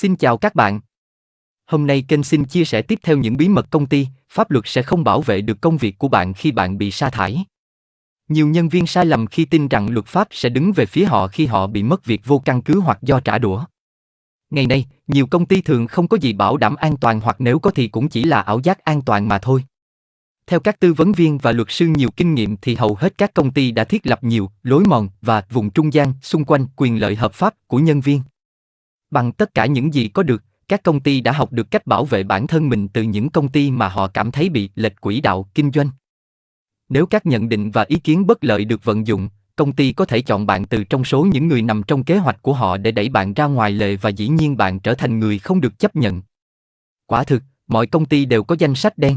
Xin chào các bạn. Hôm nay kênh xin chia sẻ tiếp theo những bí mật công ty, pháp luật sẽ không bảo vệ được công việc của bạn khi bạn bị sa thải. Nhiều nhân viên sai lầm khi tin rằng luật pháp sẽ đứng về phía họ khi họ bị mất việc vô căn cứ hoặc do trả đũa. Ngày nay, nhiều công ty thường không có gì bảo đảm an toàn hoặc nếu có thì cũng chỉ là ảo giác an toàn mà thôi. Theo các tư vấn viên và luật sư nhiều kinh nghiệm thì hầu hết các công ty đã thiết lập nhiều lối mòn và vùng trung gian xung quanh quyền lợi hợp pháp của nhân viên. Bằng tất cả những gì có được, các công ty đã học được cách bảo vệ bản thân mình từ những công ty mà họ cảm thấy bị lệch quỹ đạo kinh doanh. Nếu các nhận định và ý kiến bất lợi được vận dụng, công ty có thể chọn bạn từ trong số những người nằm trong kế hoạch của họ để đẩy bạn ra ngoài lề và dĩ nhiên bạn trở thành người không được chấp nhận. Quả thực, mọi công ty đều có danh sách đen.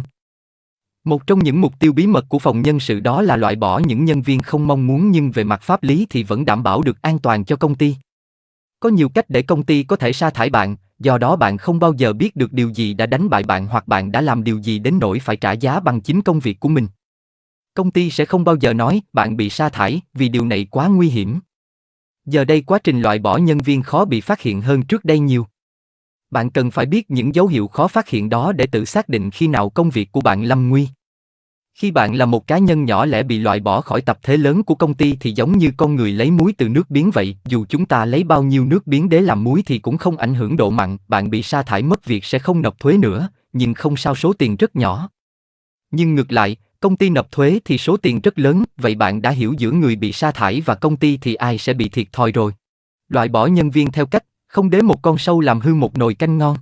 Một trong những mục tiêu bí mật của phòng nhân sự đó là loại bỏ những nhân viên không mong muốn nhưng về mặt pháp lý thì vẫn đảm bảo được an toàn cho công ty. Có nhiều cách để công ty có thể sa thải bạn, do đó bạn không bao giờ biết được điều gì đã đánh bại bạn hoặc bạn đã làm điều gì đến nỗi phải trả giá bằng chính công việc của mình. Công ty sẽ không bao giờ nói bạn bị sa thải vì điều này quá nguy hiểm. Giờ đây quá trình loại bỏ nhân viên khó bị phát hiện hơn trước đây nhiều. Bạn cần phải biết những dấu hiệu khó phát hiện đó để tự xác định khi nào công việc của bạn lâm nguy. Khi bạn là một cá nhân nhỏ lẻ bị loại bỏ khỏi tập thế lớn của công ty thì giống như con người lấy muối từ nước biến vậy, dù chúng ta lấy bao nhiêu nước biến để làm muối thì cũng không ảnh hưởng độ mặn, bạn bị sa thải mất việc sẽ không nộp thuế nữa, nhưng không sao số tiền rất nhỏ. Nhưng ngược lại, công ty nộp thuế thì số tiền rất lớn, vậy bạn đã hiểu giữa người bị sa thải và công ty thì ai sẽ bị thiệt thòi rồi. Loại bỏ nhân viên theo cách, không để một con sâu làm hư một nồi canh ngon.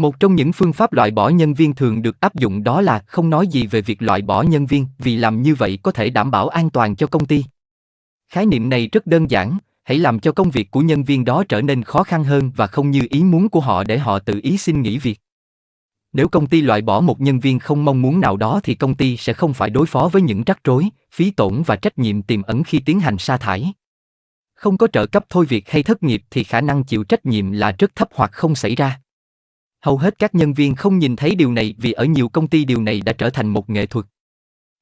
Một trong những phương pháp loại bỏ nhân viên thường được áp dụng đó là không nói gì về việc loại bỏ nhân viên, vì làm như vậy có thể đảm bảo an toàn cho công ty. Khái niệm này rất đơn giản, hãy làm cho công việc của nhân viên đó trở nên khó khăn hơn và không như ý muốn của họ để họ tự ý xin nghỉ việc. Nếu công ty loại bỏ một nhân viên không mong muốn nào đó thì công ty sẽ không phải đối phó với những rắc rối, phí tổn và trách nhiệm tiềm ẩn khi tiến hành sa thải. Không có trợ cấp thôi việc hay thất nghiệp thì khả năng chịu trách nhiệm là rất thấp hoặc không xảy ra. Hầu hết các nhân viên không nhìn thấy điều này vì ở nhiều công ty điều này đã trở thành một nghệ thuật.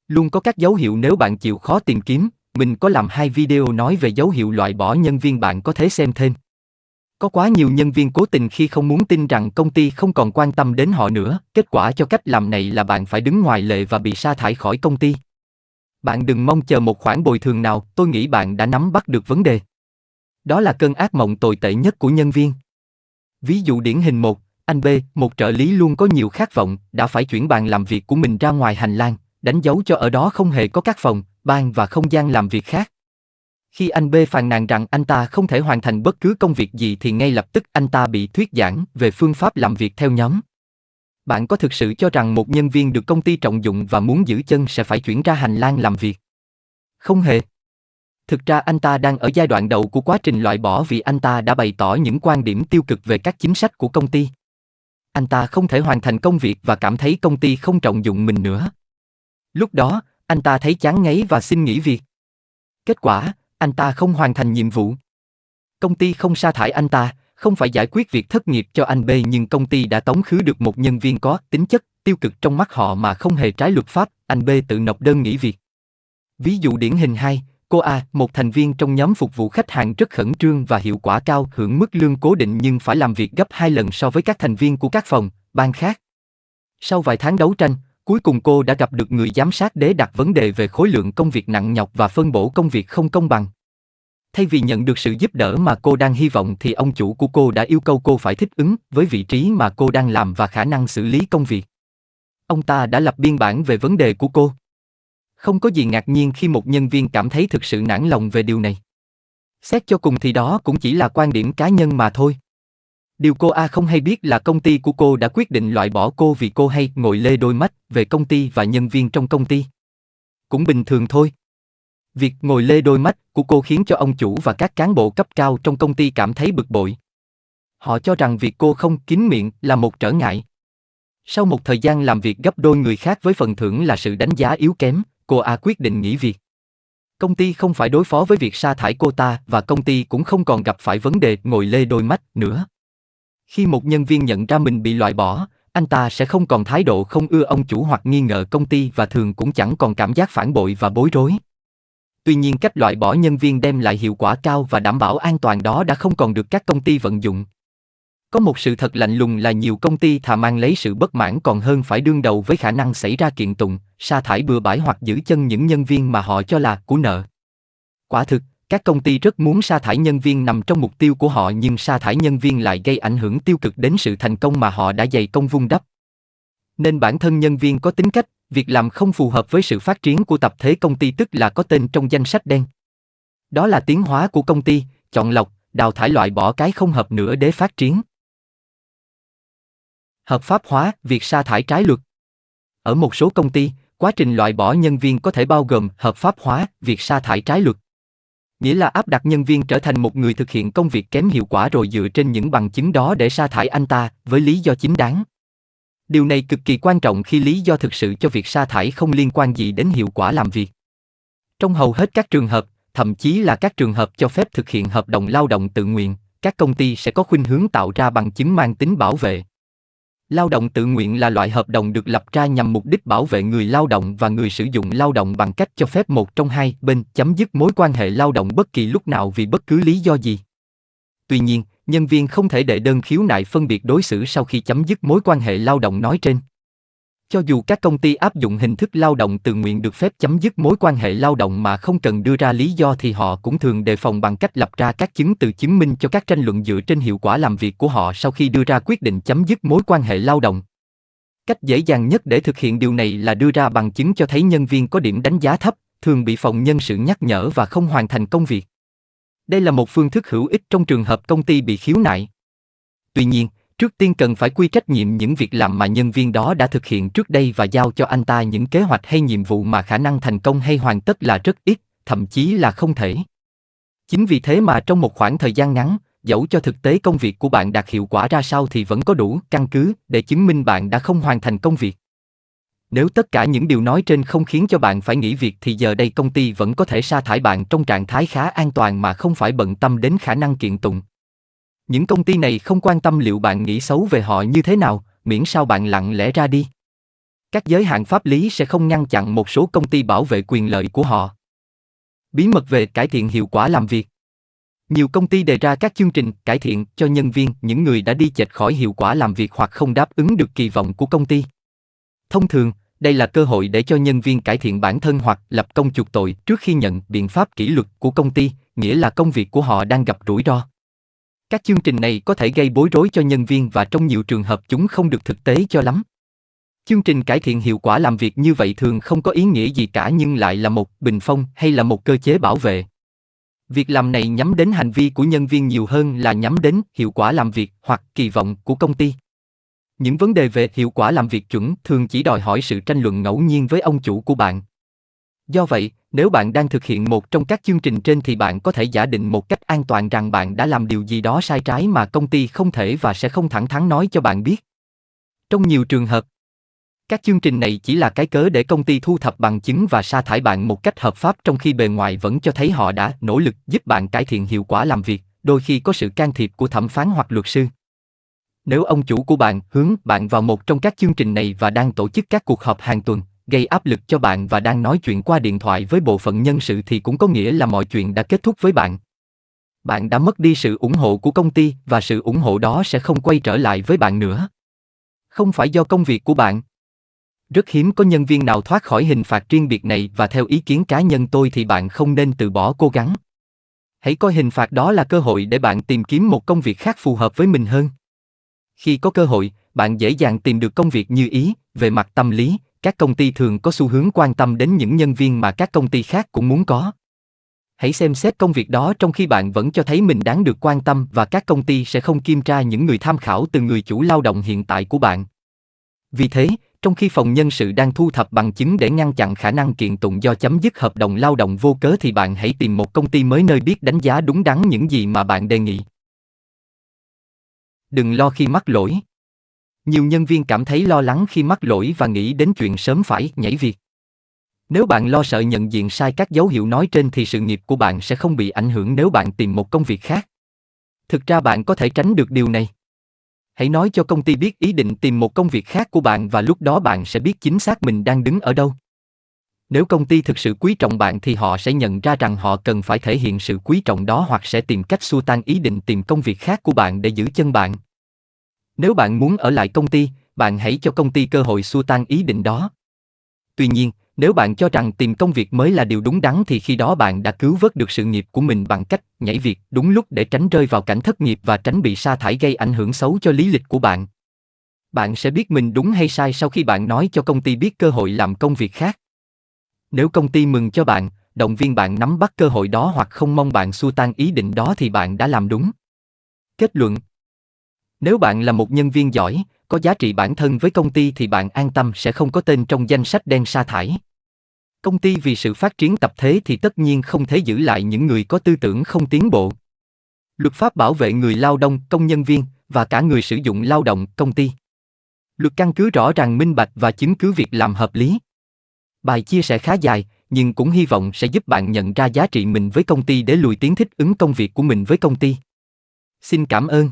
Luôn có các dấu hiệu nếu bạn chịu khó tìm kiếm, mình có làm hai video nói về dấu hiệu loại bỏ nhân viên bạn có thể xem thêm. Có quá nhiều nhân viên cố tình khi không muốn tin rằng công ty không còn quan tâm đến họ nữa, kết quả cho cách làm này là bạn phải đứng ngoài lệ và bị sa thải khỏi công ty. Bạn đừng mong chờ một khoản bồi thường nào, tôi nghĩ bạn đã nắm bắt được vấn đề. Đó là cơn ác mộng tồi tệ nhất của nhân viên. Ví dụ điển hình một, anh B, một trợ lý luôn có nhiều khát vọng, đã phải chuyển bàn làm việc của mình ra ngoài hành lang, đánh dấu cho ở đó không hề có các phòng, ban và không gian làm việc khác. Khi anh B phàn nàn rằng anh ta không thể hoàn thành bất cứ công việc gì thì ngay lập tức anh ta bị thuyết giảng về phương pháp làm việc theo nhóm. Bạn có thực sự cho rằng một nhân viên được công ty trọng dụng và muốn giữ chân sẽ phải chuyển ra hành lang làm việc? Không hề. Thực ra anh ta đang ở giai đoạn đầu của quá trình loại bỏ vì anh ta đã bày tỏ những quan điểm tiêu cực về các chính sách của công ty. Anh ta không thể hoàn thành công việc và cảm thấy công ty không trọng dụng mình nữa. Lúc đó, anh ta thấy chán ngấy và xin nghỉ việc. Kết quả, anh ta không hoàn thành nhiệm vụ. Công ty không sa thải anh ta, không phải giải quyết việc thất nghiệp cho anh B nhưng công ty đã tống khứ được một nhân viên có tính chất tiêu cực trong mắt họ mà không hề trái luật pháp, anh B tự nộp đơn nghỉ việc. Ví dụ điển hình 2, cô A, một thành viên trong nhóm phục vụ khách hàng rất khẩn trương và hiệu quả cao, hưởng mức lương cố định nhưng phải làm việc gấp hai lần so với các thành viên của các phòng, ban khác. Sau vài tháng đấu tranh, cuối cùng cô đã gặp được người giám sát để đặt vấn đề về khối lượng công việc nặng nhọc và phân bổ công việc không công bằng. Thay vì nhận được sự giúp đỡ mà cô đang hy vọng thì ông chủ của cô đã yêu cầu cô phải thích ứng với vị trí mà cô đang làm và khả năng xử lý công việc. Ông ta đã lập biên bản về vấn đề của cô. Không có gì ngạc nhiên khi một nhân viên cảm thấy thực sự nản lòng về điều này. Xét cho cùng thì đó cũng chỉ là quan điểm cá nhân mà thôi. Điều cô A không hay biết là công ty của cô đã quyết định loại bỏ cô vì cô hay ngồi lê đôi mắt về công ty và nhân viên trong công ty. Cũng bình thường thôi. Việc ngồi lê đôi mắt của cô khiến cho ông chủ và các cán bộ cấp cao trong công ty cảm thấy bực bội. Họ cho rằng việc cô không kín miệng là một trở ngại. Sau một thời gian làm việc gấp đôi người khác với phần thưởng là sự đánh giá yếu kém, cô A quyết định nghỉ việc. Công ty không phải đối phó với việc sa thải cô ta và công ty cũng không còn gặp phải vấn đề ngồi lê đôi mắt nữa. Khi một nhân viên nhận ra mình bị loại bỏ, anh ta sẽ không còn thái độ không ưa ông chủ hoặc nghi ngờ công ty và thường cũng chẳng còn cảm giác phản bội và bối rối. Tuy nhiên cách loại bỏ nhân viên đem lại hiệu quả cao và đảm bảo an toàn đó đã không còn được các công ty vận dụng. Có một sự thật lạnh lùng là nhiều công ty thà mang lấy sự bất mãn còn hơn phải đương đầu với khả năng xảy ra kiện tụng, sa thải bừa bãi hoặc giữ chân những nhân viên mà họ cho là của nợ. Quả thực, các công ty rất muốn sa thải nhân viên nằm trong mục tiêu của họ nhưng sa thải nhân viên lại gây ảnh hưởng tiêu cực đến sự thành công mà họ đã dày công vun đắp. Nên bản thân nhân viên có tính cách, việc làm không phù hợp với sự phát triển của tập thể công ty tức là có tên trong danh sách đen. Đó là tiến hóa của công ty, chọn lọc, đào thải loại bỏ cái không hợp nữa để phát triển. Hợp pháp hóa việc sa thải trái luật. Ở một số công ty, quá trình loại bỏ nhân viên có thể bao gồm hợp pháp hóa việc sa thải trái luật. Nghĩa là áp đặt nhân viên trở thành một người thực hiện công việc kém hiệu quả rồi dựa trên những bằng chứng đó để sa thải anh ta với lý do chính đáng. Điều này cực kỳ quan trọng khi lý do thực sự cho việc sa thải không liên quan gì đến hiệu quả làm việc. Trong hầu hết các trường hợp, thậm chí là các trường hợp cho phép thực hiện hợp đồng lao động tự nguyện, các công ty sẽ có khuynh hướng tạo ra bằng chứng mang tính bảo vệ. Lao động tự nguyện là loại hợp đồng được lập ra nhằm mục đích bảo vệ người lao động và người sử dụng lao động bằng cách cho phép một trong hai bên chấm dứt mối quan hệ lao động bất kỳ lúc nào vì bất cứ lý do gì. Tuy nhiên, nhân viên không thể đệ đơn khiếu nại phân biệt đối xử sau khi chấm dứt mối quan hệ lao động nói trên. Cho dù các công ty áp dụng hình thức lao động tự nguyện được phép chấm dứt mối quan hệ lao động mà không cần đưa ra lý do thì họ cũng thường đề phòng bằng cách lập ra các chứng từ chứng minh cho các tranh luận dựa trên hiệu quả làm việc của họ sau khi đưa ra quyết định chấm dứt mối quan hệ lao động. Cách dễ dàng nhất để thực hiện điều này là đưa ra bằng chứng cho thấy nhân viên có điểm đánh giá thấp, thường bị phòng nhân sự nhắc nhở và không hoàn thành công việc. Đây là một phương thức hữu ích trong trường hợp công ty bị khiếu nại. Tuy nhiên, Trước tiên cần phải quy trách nhiệm những việc làm mà nhân viên đó đã thực hiện trước đây và giao cho anh ta những kế hoạch hay nhiệm vụ mà khả năng thành công hay hoàn tất là rất ít, thậm chí là không thể. Chính vì thế mà trong một khoảng thời gian ngắn, dẫu cho thực tế công việc của bạn đạt hiệu quả ra sao thì vẫn có đủ căn cứ để chứng minh bạn đã không hoàn thành công việc. Nếu tất cả những điều nói trên không khiến cho bạn phải nghỉ việc thì giờ đây công ty vẫn có thể sa thải bạn trong trạng thái khá an toàn mà không phải bận tâm đến khả năng kiện tụng. Những công ty này không quan tâm liệu bạn nghĩ xấu về họ như thế nào, miễn sao bạn lặng lẽ ra đi. Các giới hạn pháp lý sẽ không ngăn chặn một số công ty bảo vệ quyền lợi của họ. Bí mật về cải thiện hiệu quả làm việc. Nhiều công ty đề ra các chương trình cải thiện cho nhân viên, những người đã đi chệch khỏi hiệu quả làm việc hoặc không đáp ứng được kỳ vọng của công ty. Thông thường, đây là cơ hội để cho nhân viên cải thiện bản thân hoặc lập công chuộc tội trước khi nhận biện pháp kỷ luật của công ty, nghĩa là công việc của họ đang gặp rủi ro. Các chương trình này có thể gây bối rối cho nhân viên và trong nhiều trường hợp chúng không được thực tế cho lắm. Chương trình cải thiện hiệu quả làm việc như vậy thường không có ý nghĩa gì cả nhưng lại là một bình phong hay là một cơ chế bảo vệ. Việc làm này nhắm đến hành vi của nhân viên nhiều hơn là nhắm đến hiệu quả làm việc hoặc kỳ vọng của công ty. Những vấn đề về hiệu quả làm việc chuẩn thường chỉ đòi hỏi sự tranh luận ngẫu nhiên với ông chủ của bạn. Do vậy, nếu bạn đang thực hiện một trong các chương trình trên thì bạn có thể giả định một cách an toàn rằng bạn đã làm điều gì đó sai trái mà công ty không thể và sẽ không thẳng thắn nói cho bạn biết. Trong nhiều trường hợp, các chương trình này chỉ là cái cớ để công ty thu thập bằng chứng và sa thải bạn một cách hợp pháp trong khi bề ngoài vẫn cho thấy họ đã nỗ lực giúp bạn cải thiện hiệu quả làm việc, đôi khi có sự can thiệp của thẩm phán hoặc luật sư. Nếu ông chủ của bạn hướng bạn vào một trong các chương trình này và đang tổ chức các cuộc họp hàng tuần, gây áp lực cho bạn và đang nói chuyện qua điện thoại với bộ phận nhân sự thì cũng có nghĩa là mọi chuyện đã kết thúc với bạn. Bạn đã mất đi sự ủng hộ của công ty và sự ủng hộ đó sẽ không quay trở lại với bạn nữa. Không phải do công việc của bạn. Rất hiếm có nhân viên nào thoát khỏi hình phạt riêng biệt này và theo ý kiến cá nhân tôi thì bạn không nên từ bỏ cố gắng. Hãy coi hình phạt đó là cơ hội để bạn tìm kiếm một công việc khác phù hợp với mình hơn. Khi có cơ hội, bạn dễ dàng tìm được công việc như ý, về mặt tâm lý, các công ty thường có xu hướng quan tâm đến những nhân viên mà các công ty khác cũng muốn có. Hãy xem xét công việc đó trong khi bạn vẫn cho thấy mình đáng được quan tâm và các công ty sẽ không kiểm tra những người tham khảo từ người chủ lao động hiện tại của bạn. Vì thế, trong khi phòng nhân sự đang thu thập bằng chứng để ngăn chặn khả năng kiện tụng do chấm dứt hợp đồng lao động vô cớ thì bạn hãy tìm một công ty mới nơi biết đánh giá đúng đắn những gì mà bạn đề nghị. Đừng lo khi mắc lỗi. Nhiều nhân viên cảm thấy lo lắng khi mắc lỗi và nghĩ đến chuyện sớm phải nhảy việc. Nếu bạn lo sợ nhận diện sai các dấu hiệu nói trên thì sự nghiệp của bạn sẽ không bị ảnh hưởng nếu bạn tìm một công việc khác. Thực ra bạn có thể tránh được điều này. Hãy nói cho công ty biết ý định tìm một công việc khác của bạn và lúc đó bạn sẽ biết chính xác mình đang đứng ở đâu. Nếu công ty thực sự quý trọng bạn thì họ sẽ nhận ra rằng họ cần phải thể hiện sự quý trọng đó hoặc sẽ tìm cách xua tan ý định tìm công việc khác của bạn để giữ chân bạn. Nếu bạn muốn ở lại công ty, bạn hãy cho công ty cơ hội xua tan ý định đó. Tuy nhiên, nếu bạn cho rằng tìm công việc mới là điều đúng đắn thì khi đó bạn đã cứu vớt được sự nghiệp của mình bằng cách nhảy việc đúng lúc để tránh rơi vào cảnh thất nghiệp và tránh bị sa thải gây ảnh hưởng xấu cho lý lịch của bạn. Bạn sẽ biết mình đúng hay sai sau khi bạn nói cho công ty biết cơ hội làm công việc khác. Nếu công ty mừng cho bạn, động viên bạn nắm bắt cơ hội đó hoặc không mong bạn xua tan ý định đó thì bạn đã làm đúng. Kết luận nếu bạn là một nhân viên giỏi, có giá trị bản thân với công ty thì bạn an tâm sẽ không có tên trong danh sách đen sa thải. Công ty vì sự phát triển tập thể thì tất nhiên không thể giữ lại những người có tư tưởng không tiến bộ. Luật pháp bảo vệ người lao động, công nhân viên và cả người sử dụng lao động, công ty. Luật căn cứ rõ ràng minh bạch và chứng cứ việc làm hợp lý. Bài chia sẻ khá dài, nhưng cũng hy vọng sẽ giúp bạn nhận ra giá trị mình với công ty để lùi tiến thích ứng công việc của mình với công ty. Xin cảm ơn.